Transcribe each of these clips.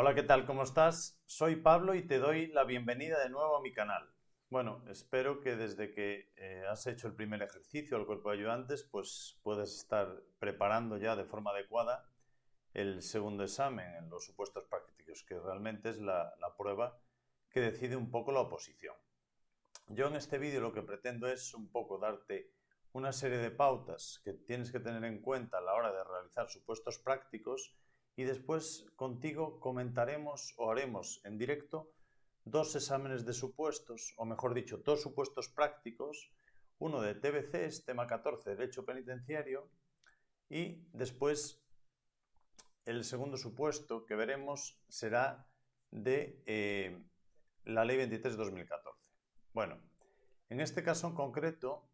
Hola, ¿qué tal? ¿Cómo estás? Soy Pablo y te doy la bienvenida de nuevo a mi canal. Bueno, espero que desde que eh, has hecho el primer ejercicio al cuerpo de ayudantes, pues puedes estar preparando ya de forma adecuada el segundo examen en los supuestos prácticos, que realmente es la, la prueba que decide un poco la oposición. Yo en este vídeo lo que pretendo es un poco darte una serie de pautas que tienes que tener en cuenta a la hora de realizar supuestos prácticos y después contigo comentaremos o haremos en directo dos exámenes de supuestos, o mejor dicho, dos supuestos prácticos, uno de TBC, tema 14, Derecho Penitenciario, y después el segundo supuesto que veremos será de eh, la Ley 23-2014. Bueno, en este caso en concreto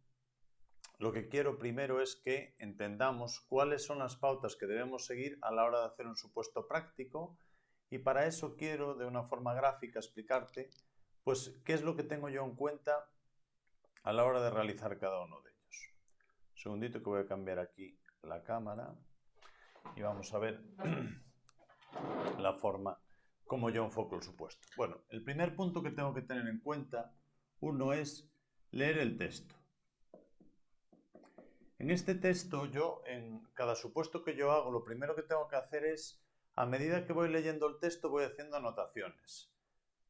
lo que quiero primero es que entendamos cuáles son las pautas que debemos seguir a la hora de hacer un supuesto práctico y para eso quiero de una forma gráfica explicarte pues qué es lo que tengo yo en cuenta a la hora de realizar cada uno de ellos. Un segundito que voy a cambiar aquí la cámara y vamos a ver la forma como yo enfoco el supuesto. Bueno, el primer punto que tengo que tener en cuenta, uno es leer el texto. En este texto yo, en cada supuesto que yo hago, lo primero que tengo que hacer es, a medida que voy leyendo el texto, voy haciendo anotaciones.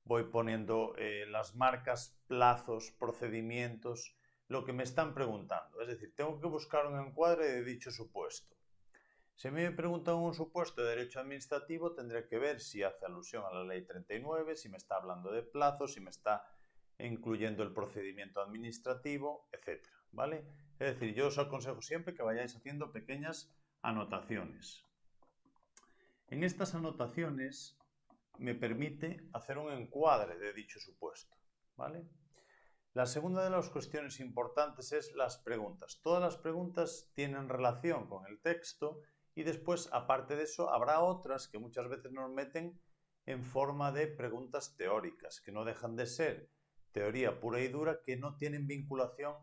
Voy poniendo eh, las marcas, plazos, procedimientos, lo que me están preguntando. Es decir, tengo que buscar un encuadre de dicho supuesto. Si me preguntan un supuesto de derecho administrativo, tendré que ver si hace alusión a la ley 39, si me está hablando de plazos, si me está incluyendo el procedimiento administrativo, etc. ¿Vale? Es decir, yo os aconsejo siempre que vayáis haciendo pequeñas anotaciones. En estas anotaciones me permite hacer un encuadre de dicho supuesto. ¿vale? La segunda de las cuestiones importantes es las preguntas. Todas las preguntas tienen relación con el texto y después, aparte de eso, habrá otras que muchas veces nos meten en forma de preguntas teóricas, que no dejan de ser teoría pura y dura, que no tienen vinculación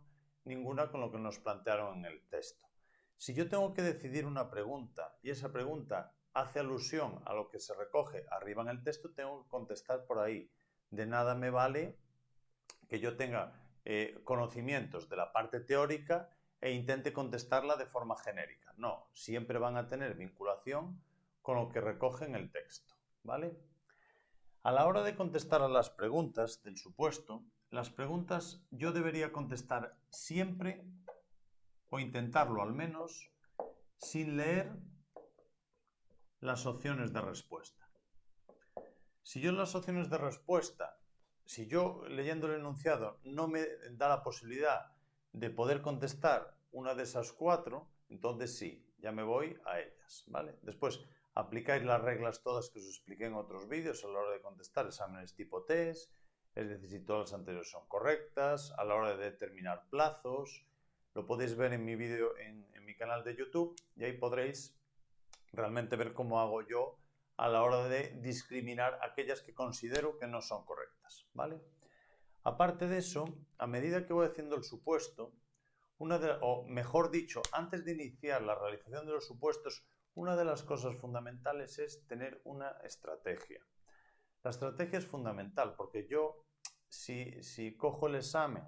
ninguna con lo que nos plantearon en el texto. Si yo tengo que decidir una pregunta y esa pregunta hace alusión a lo que se recoge arriba en el texto, tengo que contestar por ahí. De nada me vale que yo tenga eh, conocimientos de la parte teórica e intente contestarla de forma genérica. No, siempre van a tener vinculación con lo que recoge en el texto. ¿Vale? A la hora de contestar a las preguntas del supuesto, las preguntas yo debería contestar siempre, o intentarlo al menos, sin leer las opciones de respuesta. Si yo en las opciones de respuesta, si yo leyendo el enunciado no me da la posibilidad de poder contestar una de esas cuatro, entonces sí, ya me voy a ellas, ¿vale? Después aplicáis las reglas todas que os expliqué en otros vídeos a la hora de contestar exámenes tipo test, es decir, si todas las anteriores son correctas, a la hora de determinar plazos. Lo podéis ver en mi vídeo en, mi canal de YouTube y ahí podréis realmente ver cómo hago yo a la hora de discriminar aquellas que considero que no son correctas. ¿vale? Aparte de eso, a medida que voy haciendo el supuesto, una o mejor dicho, antes de iniciar la realización de los supuestos, una de las cosas fundamentales es tener una estrategia. La estrategia es fundamental porque yo, si, cojo el examen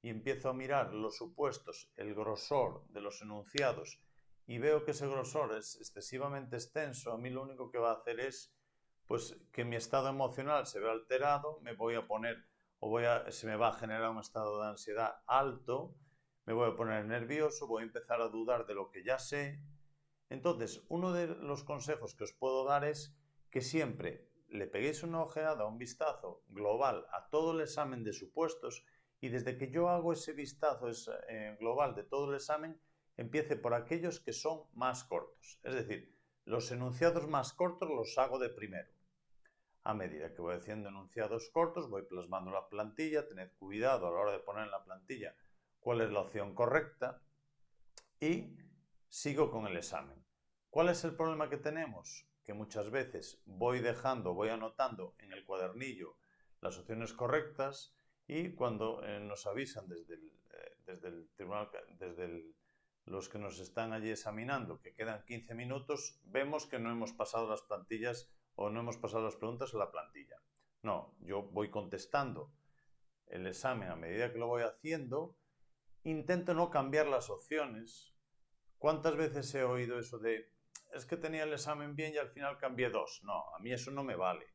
y empiezo a mirar los supuestos, el grosor de los enunciados y veo que ese grosor es excesivamente extenso, a mí lo único que va a hacer es pues que mi estado emocional se ve alterado, me voy a poner o voy a, se me va a generar un estado de ansiedad alto, me voy a poner nervioso, voy a empezar a dudar de lo que ya sé. Entonces, uno de los consejos que os puedo dar es que siempre le peguéis una ojeada, un vistazo global a todo el examen de supuestos y desde que yo hago ese vistazo eh, global de todo el examen, empiece por aquellos que son más cortos. Es decir, los enunciados más cortos los hago de primero. A medida que voy haciendo enunciados cortos, voy plasmando la plantilla, tened cuidado a la hora de poner en la plantilla cuál es la opción correcta y sigo con el examen. ¿Cuál es el problema que tenemos? Que muchas veces voy dejando, voy anotando en el cuadernillo las opciones correctas y cuando eh, nos avisan desde el, eh, desde el tribunal, desde los que nos están allí examinando, que quedan 15 minutos, vemos que no hemos pasado las plantillas o no hemos pasado las preguntas a la plantilla. No, yo voy contestando el examen a medida que lo voy haciendo, intento no cambiar las opciones. ¿Cuántas veces he oído eso de, es que tenía el examen bien y al final cambié dos? No, a mí eso no me vale.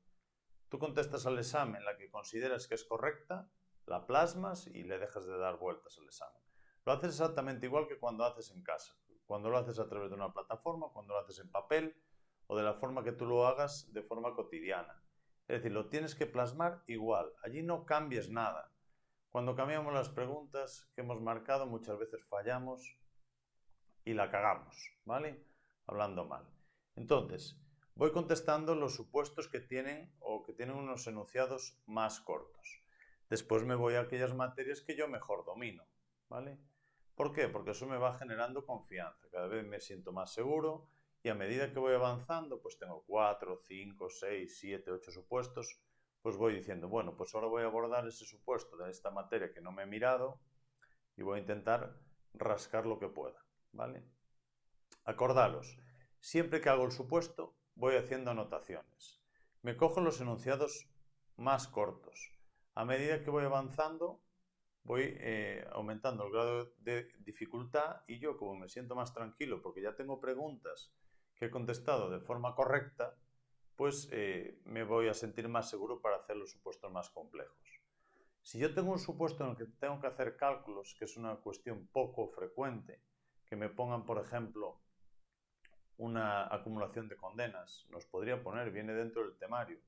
Tú contestas al examen la que consideras que es correcta, la plasmas y le dejas de dar vueltas al examen. Lo haces exactamente igual que cuando haces en casa, cuando lo haces a través de una plataforma, cuando lo haces en papel o de la forma que tú lo hagas de forma cotidiana. Es decir, lo tienes que plasmar igual. Allí no cambies nada. Cuando cambiamos las preguntas que hemos marcado, muchas veces fallamos y la cagamos, ¿vale? Hablando mal. Entonces, voy contestando los supuestos que tienen o que tienen unos enunciados más cortos. Después me voy a aquellas materias que yo mejor domino, ¿vale? ¿Por qué? Porque eso me va generando confianza. Cada vez me siento más seguro, y a medida que voy avanzando, pues tengo 4, 5, 6, 7, 8 supuestos, pues voy diciendo, bueno, pues ahora voy a abordar ese supuesto de esta materia que no me he mirado y voy a intentar rascar lo que pueda, ¿vale? Acordaros, siempre que hago el supuesto, voy haciendo anotaciones. Me cojo los enunciados más cortos. A medida que voy avanzando, voy eh, aumentando el grado de dificultad y yo como me siento más tranquilo porque ya tengo preguntas que he contestado de forma correcta, pues eh, me voy a sentir más seguro para hacer los supuestos más complejos. Si yo tengo un supuesto en el que tengo que hacer cálculos, que es una cuestión poco frecuente, que me pongan, por ejemplo, una acumulación de condenas, nos podría poner, viene dentro del temario.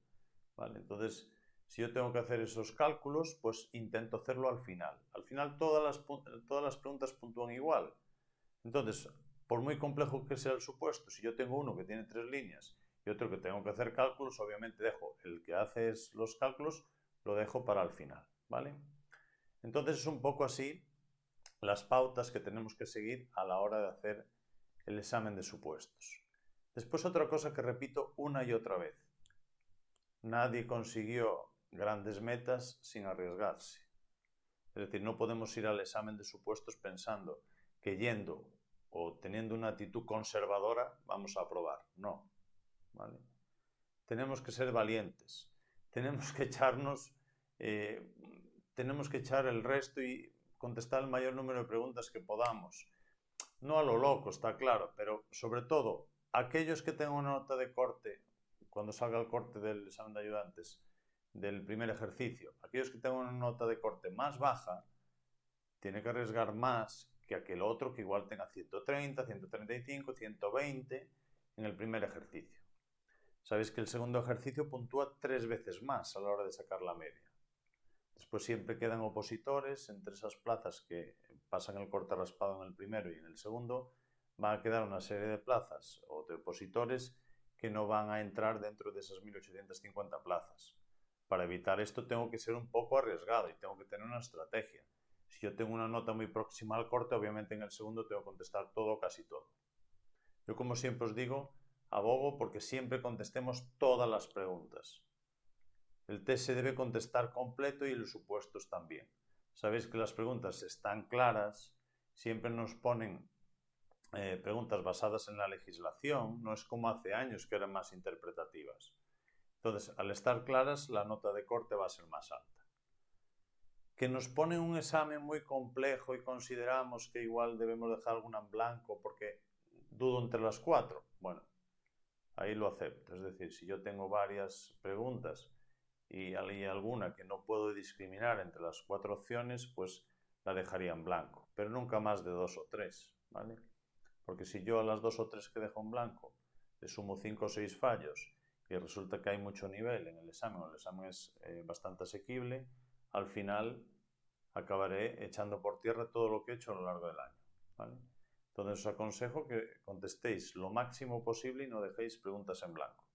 ¿vale? Entonces, si yo tengo que hacer esos cálculos, pues intento hacerlo al final. Al final todas las, todas las preguntas puntúan igual. Entonces, por muy complejo que sea el supuesto, si yo tengo uno que tiene tres líneas y otro que tengo que hacer cálculos, obviamente dejo el que hace los cálculos, lo dejo para el final, ¿vale? Entonces es un poco así las pautas que tenemos que seguir a la hora de hacer el examen de supuestos. Después otra cosa que repito una y otra vez. Nadie consiguió grandes metas sin arriesgarse. Es decir, no podemos ir al examen de supuestos pensando que yendo o teniendo una actitud conservadora vamos a aprobar. No. ¿vale? Tenemos que ser valientes. Tenemos que echarnos, eh, tenemos que echar el resto y contestar el mayor número de preguntas que podamos. No a lo loco, está claro, pero sobre todo aquellos que tengan una nota de corte, cuando salga el corte del examen de ayudantes, del primer ejercicio, aquellos que tengan una nota de corte más baja, tienen que arriesgar más que aquel otro que igual tenga 130, 135, 120 en el primer ejercicio. Sabéis que el segundo ejercicio puntúa tres veces más a la hora de sacar la media. Después siempre quedan opositores entre esas plazas que pasan el corte raspado en el primero y en el segundo. Va a quedar una serie de plazas o de opositores que no van a entrar dentro de esas 1850 plazas. Para evitar esto tengo que ser un poco arriesgado y tengo que tener una estrategia. Si yo tengo una nota muy próxima al corte, obviamente en el segundo tengo que contestar todo casi todo. Yo como siempre os digo, abogo porque siempre contestemos todas las preguntas. El test se debe contestar completo y los supuestos también. Sabéis que las preguntas están claras, siempre nos ponen eh, preguntas basadas en la legislación, no es como hace años que eran más interpretativas. Entonces, al estar claras, la nota de corte va a ser más alta que nos pone un examen muy complejo y consideramos que igual debemos dejar alguna en blanco porque dudo entre las cuatro. Bueno, ahí lo acepto. Es decir, si yo tengo varias preguntas y hay alguna que no puedo discriminar entre las cuatro opciones, pues la dejaría en blanco. Pero nunca más de dos o tres, ¿vale? Porque si yo a las dos o tres que dejo en blanco le sumo cinco o seis fallos y resulta que hay mucho nivel en el examen, o el examen es eh, bastante asequible, al final acabaré echando por tierra todo lo que he hecho a lo largo del año. Entonces os aconsejo que contestéis lo máximo posible y no dejéis preguntas en blanco.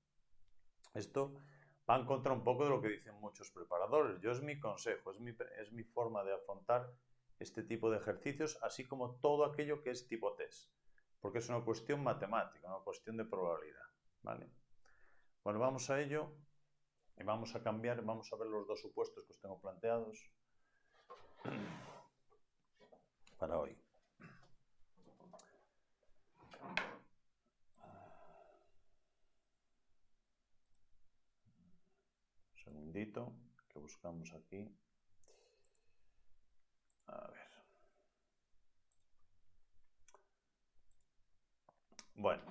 Esto va en contra un poco de lo que dicen muchos preparadores. Yo es mi consejo, es mi, es mi forma de afrontar este tipo de ejercicios, así como todo aquello que es tipo test, porque es una cuestión matemática, una cuestión de probabilidad. ¿vale? Bueno, vamos a ello. Y vamos a cambiar, vamos a ver los dos supuestos que os tengo planteados para hoy. Que buscamos aquí. A ver. Bueno.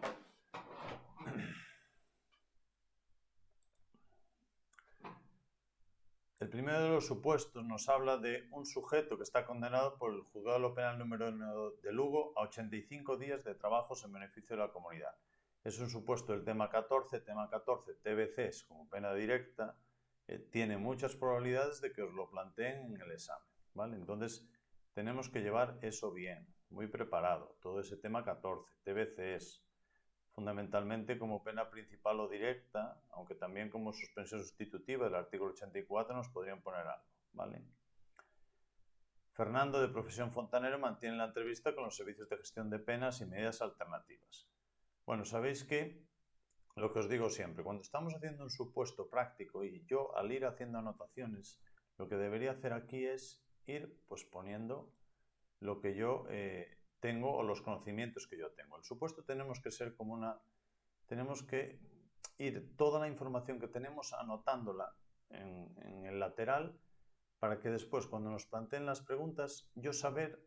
El primero de los supuestos nos habla de un sujeto que está condenado por el juzgado penal número 1 de Lugo a 85 días de trabajos en beneficio de la comunidad. Es un supuesto del tema 14, tema 14, TBCs como pena directa, eh, tiene muchas probabilidades de que os lo planteen en el examen, ¿vale? Entonces, tenemos que llevar eso bien, muy preparado, todo ese tema 14, TBCs, fundamentalmente como pena principal o directa, aunque también como suspensión sustitutiva del artículo 84 nos podrían poner algo, ¿vale? Fernando, de profesión fontanero, mantiene la entrevista con los servicios de gestión de penas y medidas alternativas. Bueno, sabéis que lo que os digo siempre, cuando estamos haciendo un supuesto práctico y yo al ir haciendo anotaciones, lo que debería hacer aquí es ir pues poniendo lo que yo eh, tengo o los conocimientos que yo tengo. El supuesto tenemos que ser como una... Tenemos que ir toda la información que tenemos anotándola en, en el lateral para que después cuando nos planteen las preguntas yo saber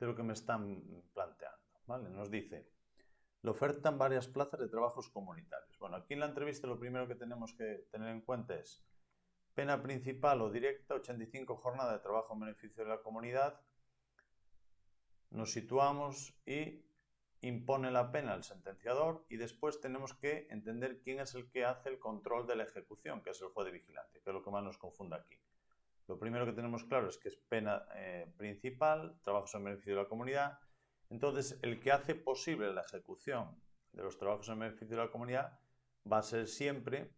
de lo que me están planteando. ¿vale? Nos dice, le ofertan varias plazas de trabajos comunitarios. Bueno, aquí en la entrevista lo primero que tenemos que tener en cuenta es pena principal o directa, 85 jornadas de trabajo en beneficio de la comunidad, nos situamos y impone la pena el sentenciador y después tenemos que entender quién es el que hace el control de la ejecución, que es el juez de vigilancia, que es lo que más nos confunde aquí. Lo primero que tenemos claro es que es pena eh, principal, trabajos en beneficio de la comunidad. Entonces, el que hace posible la ejecución de los trabajos en beneficio de la comunidad va a ser siempre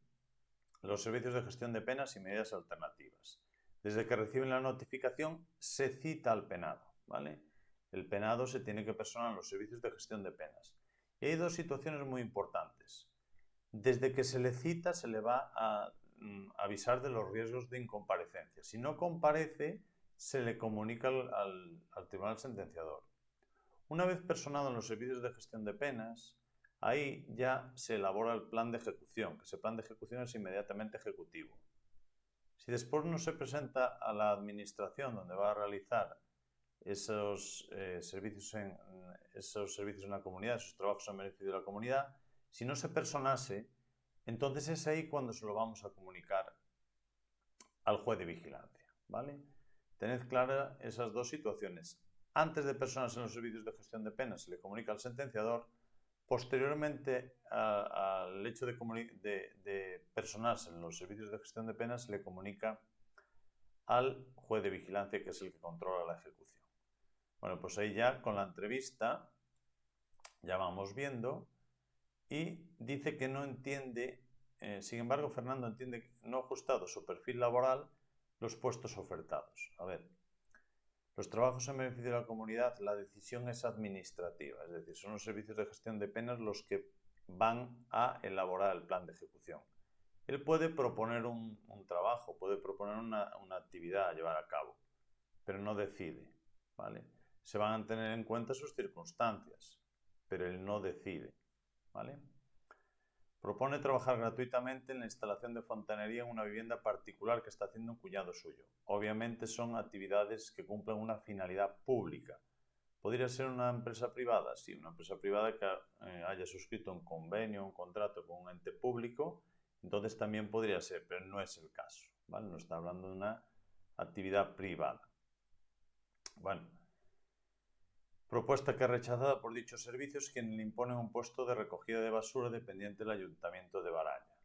los servicios de gestión de penas y medidas alternativas. Desde que reciben la notificación, se cita al penado, ¿vale? el penado se tiene que personar en los servicios de gestión de penas. Y hay dos situaciones muy importantes. Desde que se le cita se le va a mm, avisar de los riesgos de incomparecencia. Si no comparece, se le comunica al, al tribunal sentenciador. Una vez personado en los servicios de gestión de penas, ahí ya se elabora el plan de ejecución, que ese plan de ejecución es inmediatamente ejecutivo. Si después no se presenta a la administración donde va a realizar esos, eh, servicios en, esos servicios en la comunidad, esos trabajos en beneficio de la comunidad, si no se personase, entonces es ahí cuando se lo vamos a comunicar al juez de vigilancia. ¿vale? Tened claras esas dos situaciones. Antes de personarse en los servicios de gestión de penas, se le comunica al sentenciador. Posteriormente al hecho de, de, personarse en los servicios de gestión de penas, se le comunica al juez de vigilancia, que es el que controla la ejecución. Bueno, pues ahí ya con la entrevista ya vamos viendo y dice que no entiende, eh, sin embargo Fernando entiende que no ha ajustado su perfil laboral los puestos ofertados. A ver, los trabajos en beneficio de la comunidad, la decisión es administrativa, es decir, son los servicios de gestión de penas los que van a elaborar el plan de ejecución. Él puede proponer un, trabajo, puede proponer una, una actividad a llevar a cabo, pero no decide, ¿vale? se van a tener en cuenta sus circunstancias, pero él no decide. ¿vale? Propone trabajar gratuitamente en la instalación de fontanería en una vivienda particular que está haciendo un cuñado suyo. Obviamente son actividades que cumplen una finalidad pública. ¿Podría ser una empresa privada? Sí, una empresa privada que eh, haya suscrito un convenio, un contrato con un ente público, entonces también podría ser, pero no es el caso. No está hablando de una actividad privada. Bueno, Propuesta que es rechazada por dichos servicios quien le impone un puesto de recogida de basura dependiente del Ayuntamiento de Baraña.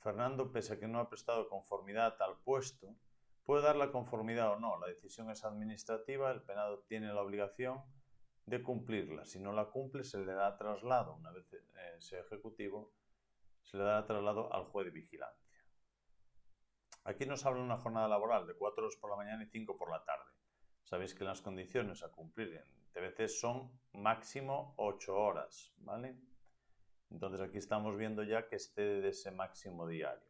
Fernando, pese a que no ha prestado conformidad a tal puesto, puede dar la conformidad o no. La decisión es administrativa, el penado tiene la obligación de cumplirla. Si no la cumple, se le da traslado, una vez eh, sea ejecutivo, se le da traslado al juez de vigilancia. Aquí nos habla una jornada laboral de 4 horas por la mañana y 5 por la tarde. Sabéis que las condiciones a cumplir en TBC son máximo 8 horas, ¿vale? Entonces aquí estamos viendo ya que esté de ese máximo diario.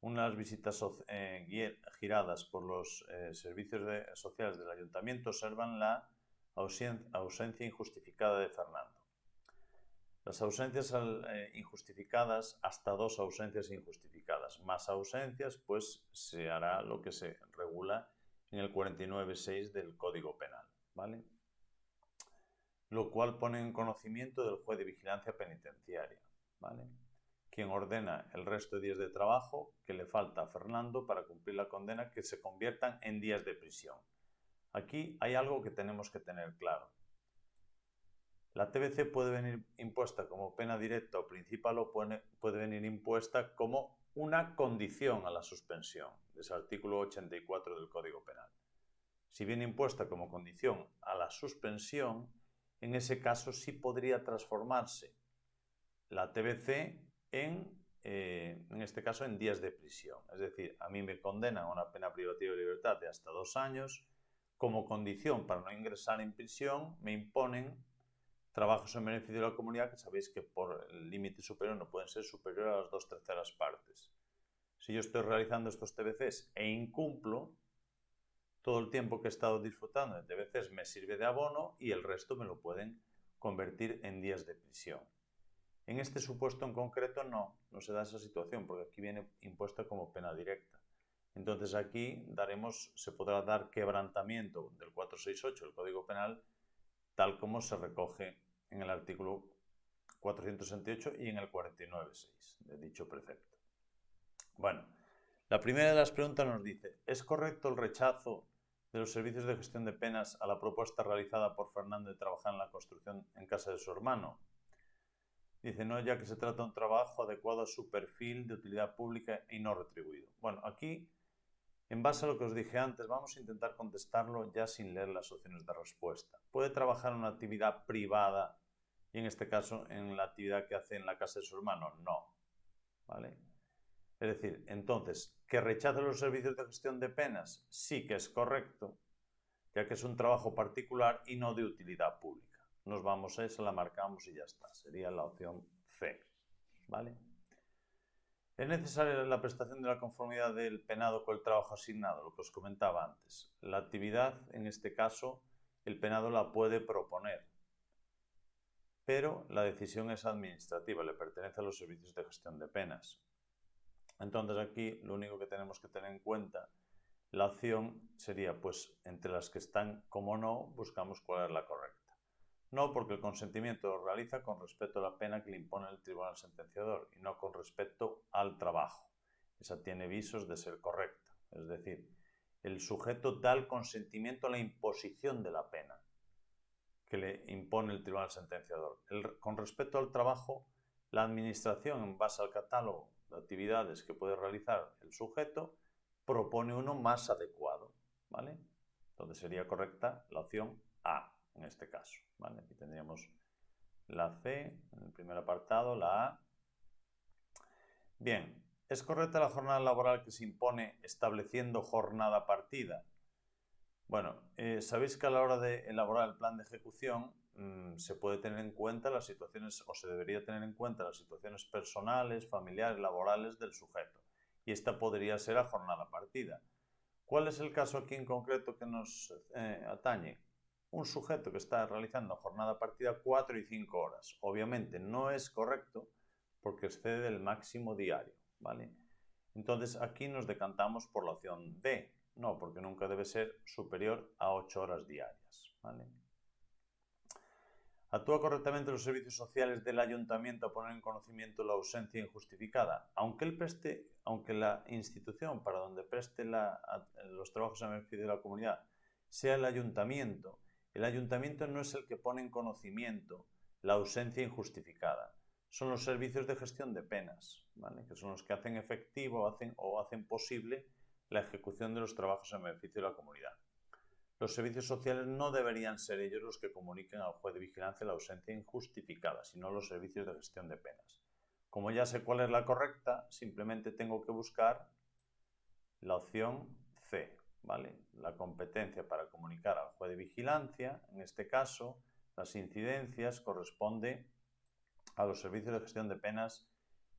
Unas visitas eh, giradas por los eh, servicios sociales del ayuntamiento observan la ausencia injustificada de Fernando. Las ausencias eh, injustificadas, hasta dos ausencias injustificadas. Más ausencias, pues se hará lo que se regula en el 49.6 del Código Penal, ¿vale? Lo cual pone en conocimiento del juez de vigilancia penitenciaria, ¿vale? Quien ordena el resto de días de trabajo que le falta a Fernando para cumplir la condena que se conviertan en días de prisión. Aquí hay algo que tenemos que tener claro. La TBC puede venir impuesta como pena directa o principal o puede, venir impuesta como una condición a la suspensión, es el artículo 84 del Código Penal. Si viene impuesta como condición a la suspensión, en ese caso sí podría transformarse la TBC en, eh, en este caso, en días de prisión. Es decir, a mí me condenan a una pena privativa de libertad de hasta dos años como condición para no ingresar en prisión, me imponen trabajos en beneficio de la comunidad que sabéis que por el límite superior no pueden ser superiores a las dos terceras partes. Si yo estoy realizando estos TBCs e incumplo, todo el tiempo que he estado disfrutando de TBCs me sirve de abono y el resto me lo pueden convertir en días de prisión. En este supuesto en concreto no, no se da esa situación porque aquí viene impuesta como pena directa. Entonces aquí daremos, se podrá dar quebrantamiento del 468 del Código Penal tal como se recoge en el artículo 468 y en el 49.6 de dicho precepto. Bueno, la primera de las preguntas nos dice, ¿es correcto el rechazo de los servicios de gestión de penas a la propuesta realizada por Fernando de trabajar en la construcción en casa de su hermano? Dice, no, ya que se trata de un trabajo adecuado a su perfil de utilidad pública y no retribuido. Bueno, aquí en base a lo que os dije antes, vamos a intentar contestarlo ya sin leer las opciones de respuesta. ¿Puede trabajar en una actividad privada y en este caso en la actividad que hace en la casa de su hermano? No. ¿Vale? Es decir, entonces, ¿que rechace los servicios de gestión de penas? Sí que es correcto, ya que es un trabajo particular y no de utilidad pública. Nos vamos a esa, la marcamos y ya está. Sería la opción C. ¿Vale? Es necesaria la prestación de la conformidad del penado con el trabajo asignado, lo que os comentaba antes. La actividad, en este caso, el penado la puede proponer, pero la decisión es administrativa, le pertenece a los servicios de gestión de penas. Entonces aquí lo único que tenemos que tener en cuenta, la opción sería, pues, entre las que están como no, buscamos cuál es la correcta. No, porque el consentimiento lo realiza con respecto a la pena que le impone el tribunal sentenciador y no con respecto al trabajo. Esa tiene visos de ser correcta. Es decir, el sujeto da el consentimiento a la imposición de la pena que le impone el tribunal sentenciador. con respecto al trabajo, la administración, en base al catálogo de actividades que puede realizar el sujeto, propone uno más adecuado. ¿vale? Entonces sería correcta la opción A en este caso. Aquí tendríamos la C en el primer apartado, la A. Bien, ¿es correcta la jornada laboral que se impone estableciendo jornada partida? Bueno, eh, sabéis que a la hora de elaborar el plan de ejecución mm, se puede tener en cuenta las situaciones, o se debería tener en cuenta las situaciones personales, familiares, laborales del sujeto. Y esta podría ser a jornada partida. ¿Cuál es el caso aquí en concreto que nos eh, atañe? un sujeto que está realizando jornada partida 4 y 5 horas. Obviamente no es correcto porque excede el máximo diario, ¿vale? Entonces aquí nos decantamos por la opción D, no, porque nunca debe ser superior a 8 horas diarias, ¿vale? ¿Actúa correctamente los servicios sociales del ayuntamiento a poner en conocimiento la ausencia injustificada? Aunque, preste, aunque la institución para donde preste los trabajos en beneficio de la comunidad sea el ayuntamiento, el ayuntamiento no es el que pone en conocimiento la ausencia injustificada. Son los servicios de gestión de penas, que son los que hacen efectivo o hacen posible la ejecución de los trabajos en beneficio de la comunidad. Los servicios sociales no deberían ser ellos los que comuniquen al juez de vigilancia la ausencia injustificada, sino los servicios de gestión de penas. Como ya sé cuál es la correcta, simplemente tengo que buscar la opción C, la competencia para comunicar al juez de vigilancia, en este caso, las incidencias corresponde a los servicios de gestión de penas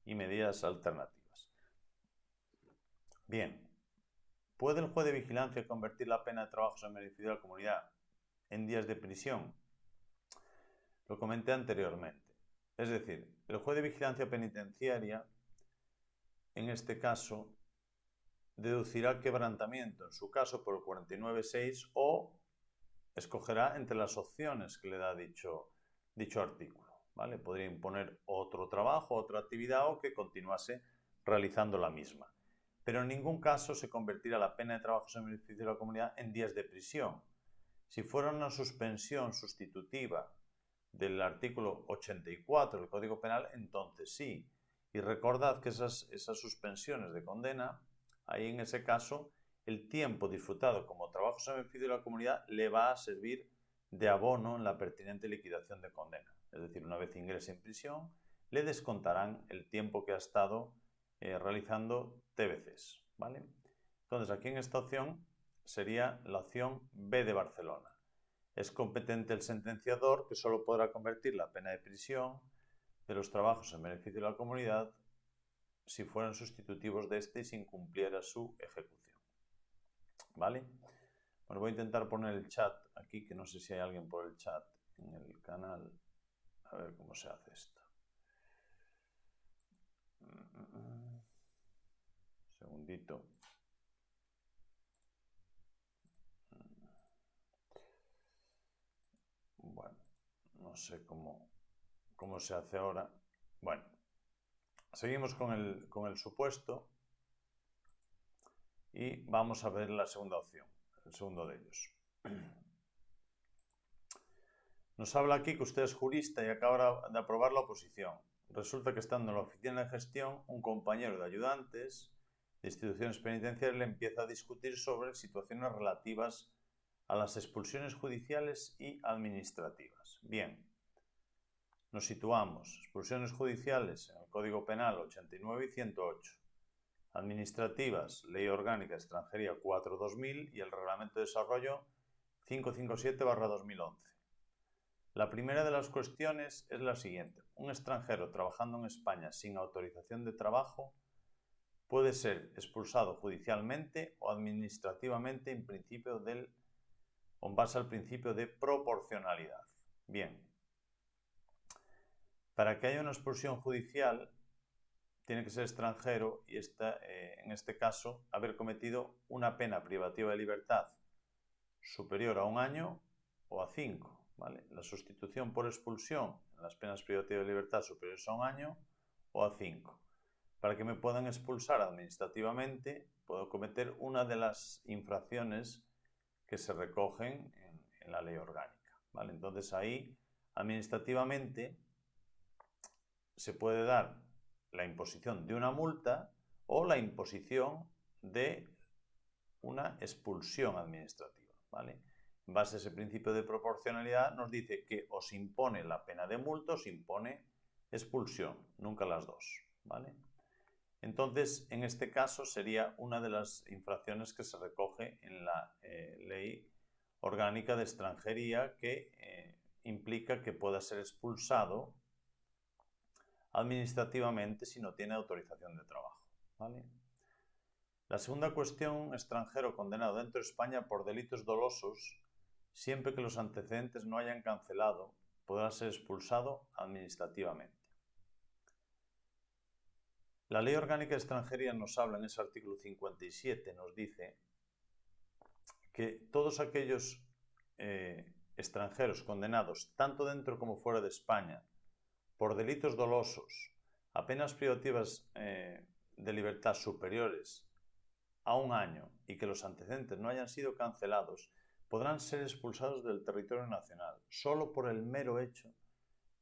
y medidas alternativas. Bien, ¿puede el juez de vigilancia convertir la pena de trabajo en beneficio de la comunidad en días de prisión? Lo comenté anteriormente. Es decir, el juez de vigilancia penitenciaria, en este caso, deducirá quebrantamiento, en su caso por el 49.6, o escogerá entre las opciones que le da dicho, dicho artículo. ¿vale? Podría imponer otro trabajo, otra actividad o que continuase realizando la misma. Pero en ningún caso se convertirá la pena de trabajo en beneficio de la comunidad en días de prisión. Si fuera una suspensión sustitutiva del artículo 84 del Código Penal, entonces sí. Y recordad que esas, suspensiones de condena, ahí en ese caso, el tiempo disfrutado como trabajo en beneficio de la comunidad le va a servir de abono en la pertinente liquidación de condena. Es decir, una vez ingrese en prisión, le descontarán el tiempo que ha estado eh, realizando TBCs. ¿vale? Entonces, aquí en esta opción sería la opción B de Barcelona. Es competente el sentenciador que solo podrá convertir la pena de prisión de los trabajos en beneficio de la comunidad si fueran sustitutivos de este y si incumpliera su ejecución. ¿Vale? Bueno, voy a intentar poner el chat aquí, que no sé si hay alguien por el chat en el canal. A ver cómo se hace esto. Segundito. Bueno, no sé cómo, cómo se hace ahora. Bueno, seguimos con el, con el supuesto y vamos a ver la segunda opción, el segundo de ellos. Nos habla aquí que usted es jurista y acaba de aprobar la oposición. Resulta que estando en la oficina de gestión, un compañero de ayudantes de instituciones penitenciarias le empieza a discutir sobre situaciones relativas a las expulsiones judiciales y administrativas. Bien, nos situamos. Expulsiones judiciales en el Código Penal 89 y 108. Administrativas, Ley Orgánica Extranjería 4-2000 y el Reglamento de Desarrollo 557-2011. La primera de las cuestiones es la siguiente. Un extranjero trabajando en España sin autorización de trabajo puede ser expulsado judicialmente o administrativamente en principio con base al principio de proporcionalidad. Bien. Para que haya una expulsión judicial, tiene que ser extranjero y está, eh, en este caso haber cometido una pena privativa de libertad superior a un año o a cinco. La sustitución por expulsión en las penas privativas de libertad superiores a un año o a cinco. Para que me puedan expulsar administrativamente, puedo cometer una de las infracciones que se recogen en, la ley orgánica. ¿vale? Entonces ahí, administrativamente, se puede dar la imposición de una multa o la imposición de una expulsión administrativa. ¿vale? en base a ese principio de proporcionalidad, nos dice que os impone la pena de multa, os impone expulsión, nunca las dos. ¿vale? Entonces, en este caso sería una de las infracciones que se recoge en la eh, ley orgánica de extranjería que eh, implica que pueda ser expulsado administrativamente si no tiene autorización de trabajo. La segunda cuestión, extranjero condenado dentro de España por delitos dolosos siempre que los antecedentes no hayan cancelado, podrá ser expulsado administrativamente. La Ley Orgánica de Extranjería nos habla en ese artículo 57, nos dice que todos aquellos eh, extranjeros condenados, tanto dentro como fuera de España, por delitos dolosos, apenas privativas eh, de libertad superiores a un año y que los antecedentes no hayan sido cancelados, podrán ser expulsados del territorio nacional solo por el mero hecho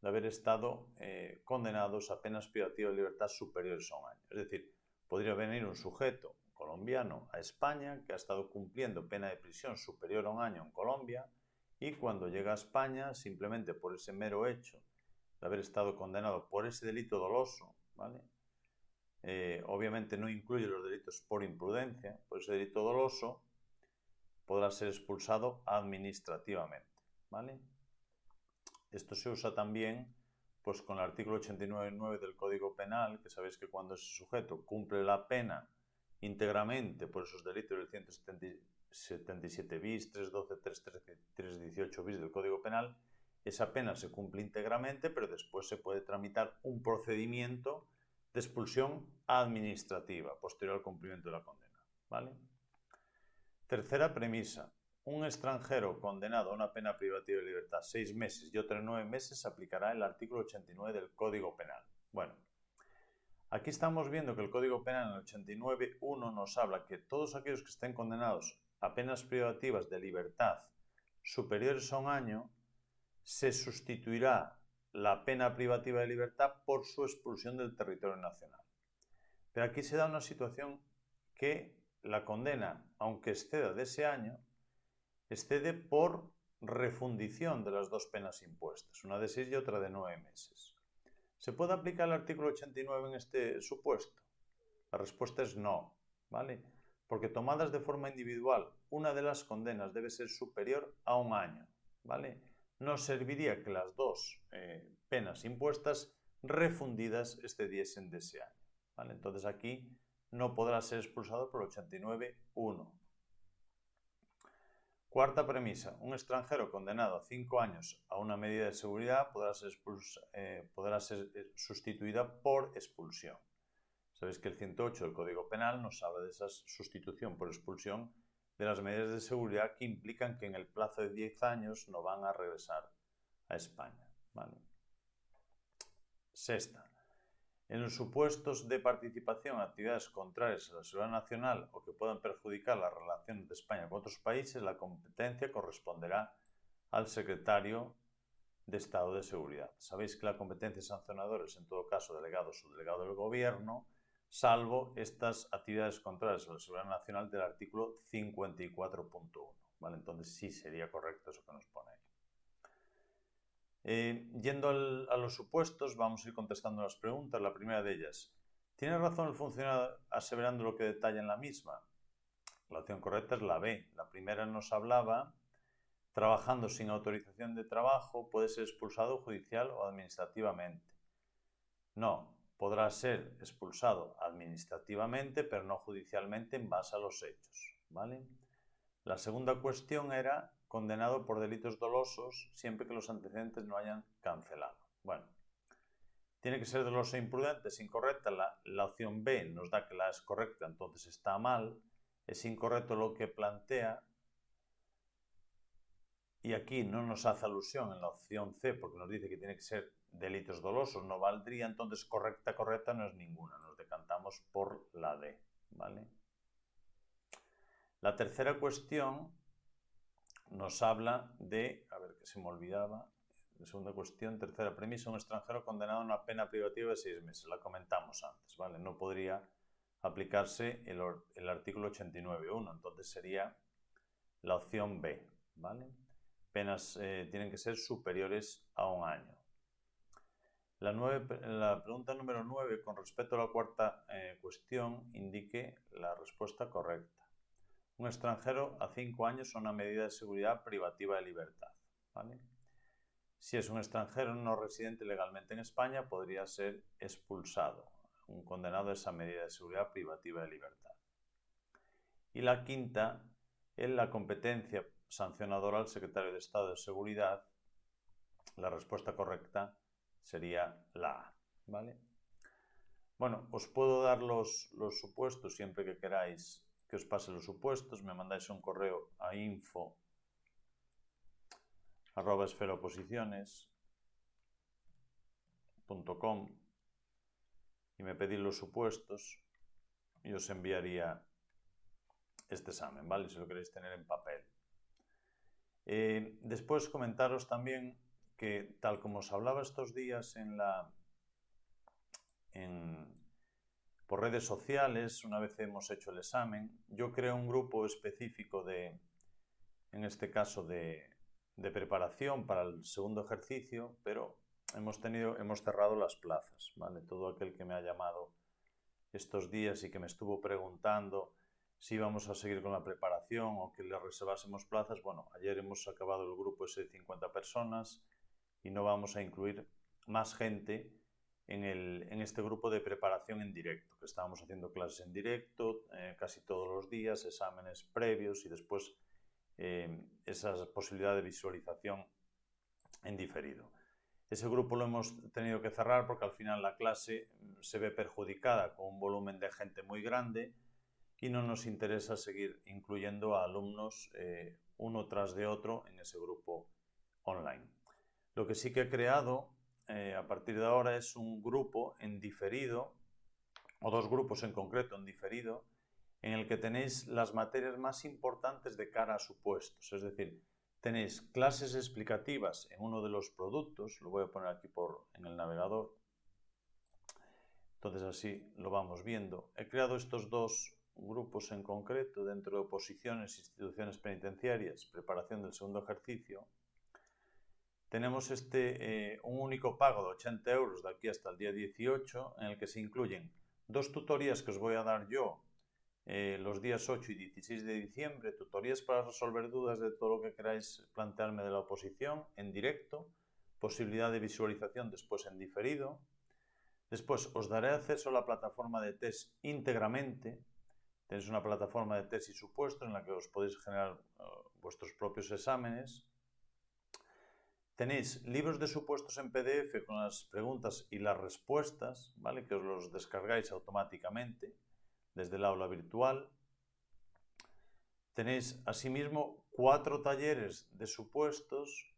de haber estado eh, condenados a penas privativas de libertad superiores a un año. Es decir, podría venir un sujeto colombiano a España que ha estado cumpliendo pena de prisión superior a un año en Colombia y cuando llega a España, simplemente por ese mero hecho de haber estado condenado por ese delito doloso, ¿vale? Eh, obviamente no incluye los delitos por imprudencia, por ese delito doloso, podrá ser expulsado administrativamente. ¿vale? Esto se usa también pues, con el artículo 89.9 del Código Penal, que sabéis que cuando ese sujeto cumple la pena íntegramente por esos delitos del 177 bis, 312, 313, 318 bis del Código Penal, esa pena se cumple íntegramente, pero después se puede tramitar un procedimiento de expulsión administrativa posterior al cumplimiento de la condena. ¿vale? Tercera premisa. Un extranjero condenado a una pena privativa de libertad seis meses y otros nueve meses aplicará el artículo 89 del Código Penal. Bueno, aquí estamos viendo que el Código Penal en el 89.1 nos habla que todos aquellos que estén condenados a penas privativas de libertad superiores a un año, se sustituirá la pena privativa de libertad por su expulsión del territorio nacional. Pero aquí se da una situación que la condena, aunque exceda de ese año, excede por refundición de las dos penas impuestas, una de seis y otra de nueve meses. ¿Se puede aplicar el artículo 89 en este supuesto? La respuesta es no, ¿vale? Porque tomadas de forma individual, una de las condenas debe ser superior a un año, ¿vale? no serviría que las dos eh, penas impuestas refundidas excediesen de ese año. ¿vale? Entonces aquí no podrá ser expulsado por 89.1. Cuarta premisa. Un extranjero condenado a cinco años a una medida de seguridad podrá ser, eh, podrá ser eh, sustituida por expulsión. Sabéis que el 108 del Código Penal nos habla de esa sustitución por expulsión de las medidas de seguridad que implican que en el plazo de 10 años no van a regresar a España. Sexta. En los supuestos de participación en actividades contrarias a la seguridad nacional o que puedan perjudicar las relaciones de España con otros países, la competencia corresponderá al secretario de Estado de Seguridad. Sabéis que la competencia sancionadora es en todo caso delegado o subdelegado del Gobierno salvo estas actividades contrarias a la seguridad nacional del artículo 54.1. ¿vale? Entonces sí sería correcto eso que nos pone ahí. Eh, yendo a los supuestos, vamos a ir contestando las preguntas. La primera de ellas, ¿tiene razón el funcionario aseverando lo que detalla en la misma? La opción correcta es la B. La primera nos hablaba, trabajando sin autorización de trabajo, puede ser expulsado judicial o administrativamente. No, podrá ser expulsado administrativamente, pero no judicialmente en base a los hechos. ¿vale? La segunda cuestión era condenado por delitos dolosos siempre que los antecedentes no hayan cancelado. Bueno, tiene que ser doloso e imprudente, es incorrecta. La, la opción B nos da que la es correcta, entonces está mal. Es incorrecto lo que plantea. Y aquí no nos hace alusión en la opción C porque nos dice que tiene que ser delitos dolosos no valdría, entonces correcta, correcta no es ninguna. Nos decantamos por la D, ¿vale? La tercera cuestión nos habla de, a ver que se me olvidaba, la segunda cuestión, tercera premisa, un extranjero condenado a una pena privativa de seis meses. La comentamos antes, ¿vale? No podría aplicarse el, el artículo 89.1, entonces sería la opción B, ¿vale? Penas eh, tienen que ser superiores a un año. La, pregunta número 9, con respecto a la cuarta eh, cuestión, indique la respuesta correcta. Un extranjero a cinco años una medida de seguridad privativa de libertad. Si es un extranjero no residente legalmente en España, podría ser expulsado, un condenado a esa medida de seguridad privativa de libertad. Y la quinta, en la competencia sancionadora al secretario de Estado de Seguridad, la respuesta correcta sería la A. ¿vale? Bueno, os puedo dar los supuestos siempre que queráis que os pase los supuestos. Me mandáis un correo a info arroba y me pedís los supuestos y os enviaría este examen, ¿vale? Si lo queréis tener en papel. Eh, después comentaros también que tal como os hablaba estos días en la, por redes sociales, una vez hemos hecho el examen, yo creo un grupo específico de, en este caso, de, preparación para el segundo ejercicio, pero hemos, tenido, hemos cerrado las plazas, ¿vale? Todo aquel que me ha llamado estos días y que me estuvo preguntando si íbamos a seguir con la preparación o que le reservásemos plazas, bueno, ayer hemos acabado el grupo de 50 personas, y no vamos a incluir más gente en, este grupo de preparación en directo, que estábamos haciendo clases en directo eh, casi todos los días, exámenes previos y después eh, esa posibilidad de visualización en diferido. Ese grupo lo hemos tenido que cerrar porque al final la clase se ve perjudicada con un volumen de gente muy grande y no nos interesa seguir incluyendo a alumnos eh, uno tras de otro en ese grupo online. Lo que sí que he creado eh, a partir de ahora es un grupo en diferido, o dos grupos en concreto en diferido, en el que tenéis las materias más importantes de cara a supuestos. Es decir, tenéis clases explicativas en uno de los productos, lo voy a poner aquí por, en el navegador, entonces así lo vamos viendo. He creado estos dos grupos en concreto dentro de oposiciones, instituciones penitenciarias, preparación del segundo ejercicio, tenemos este, eh, un único pago de 80 euros de aquí hasta el día 18, en el que se incluyen dos tutorías que os voy a dar yo eh, los días 8 y 16 de diciembre, tutorías para resolver dudas de todo lo que queráis plantearme de la oposición en directo, posibilidad de visualización después en diferido. Después os daré acceso a la plataforma de test íntegramente. Tenéis una plataforma de test y supuestos en la que os podéis generar eh, vuestros propios exámenes Tenéis libros de supuestos en PDF con las preguntas y las respuestas, ¿vale? Que os los descargáis automáticamente desde el aula virtual. Tenéis asimismo cuatro talleres de supuestos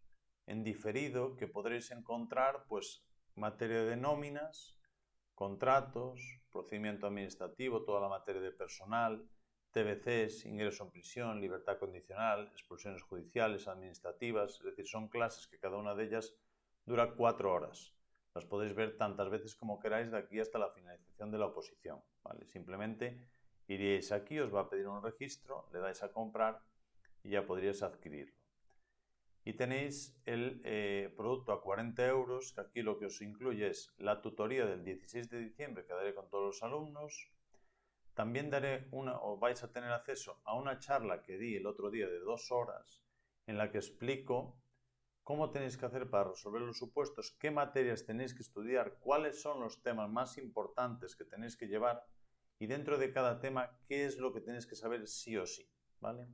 en diferido que podréis encontrar, pues, materia de nóminas, contratos, procedimiento administrativo, toda la materia de personal, TBCs, ingreso en prisión, libertad condicional, expulsiones judiciales, administrativas, es decir, son clases que cada una de ellas dura cuatro horas. Las podéis ver tantas veces como queráis de aquí hasta la finalización de la oposición. ¿vale? Simplemente iríais aquí, os va a pedir un registro, le dais a comprar y ya podríais adquirirlo. Y tenéis el eh, producto a 40 euros, que aquí lo que os incluye es la tutoría del 16 de diciembre que daré con todos los alumnos, también daré una, o vais a tener acceso a una charla que di el otro día de dos horas en la que explico cómo tenéis que hacer para resolver los supuestos, qué materias tenéis que estudiar, cuáles son los temas más importantes que tenéis que llevar y dentro de cada tema qué es lo que tenéis que saber sí o sí, ¿vale?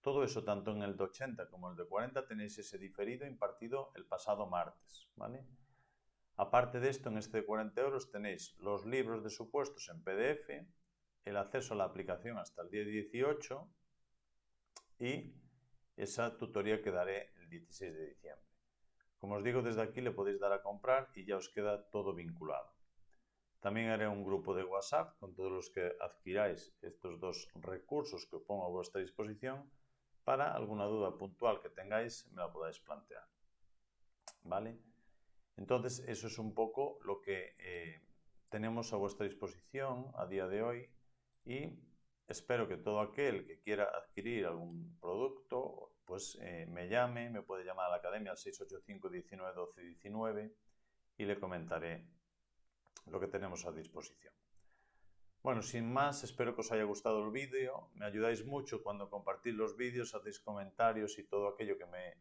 Todo eso, tanto en el de 80 como el de 40, tenéis ese diferido impartido el pasado martes, ¿vale? Aparte de esto, en este de 40 euros tenéis los libros de supuestos en PDF, el acceso a la aplicación hasta el día 18 y esa tutoría que daré el 16 de diciembre. Como os digo, desde aquí le podéis dar a comprar y ya os queda todo vinculado. También haré un grupo de WhatsApp con todos los que adquiráis estos dos recursos que pongo a vuestra disposición para alguna duda puntual que tengáis me la podáis plantear. ¿Vale? Entonces, eso es un poco lo que eh, tenemos a vuestra disposición a día de hoy y espero que todo aquel que quiera adquirir algún producto pues eh, me llame, me puede llamar a la academia al 685 19 12 19 y le comentaré lo que tenemos a disposición. Bueno, sin más, espero que os haya gustado el vídeo. Me ayudáis mucho cuando compartís los vídeos, hacéis comentarios y todo aquello que, me,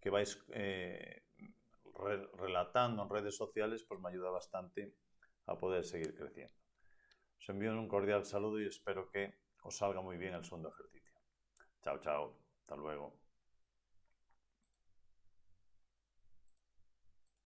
que vais eh, relatando en redes sociales, pues me ayuda bastante a poder seguir creciendo. Os envío un cordial saludo y espero que os salga muy bien el segundo ejercicio. Chao, chao. Hasta luego.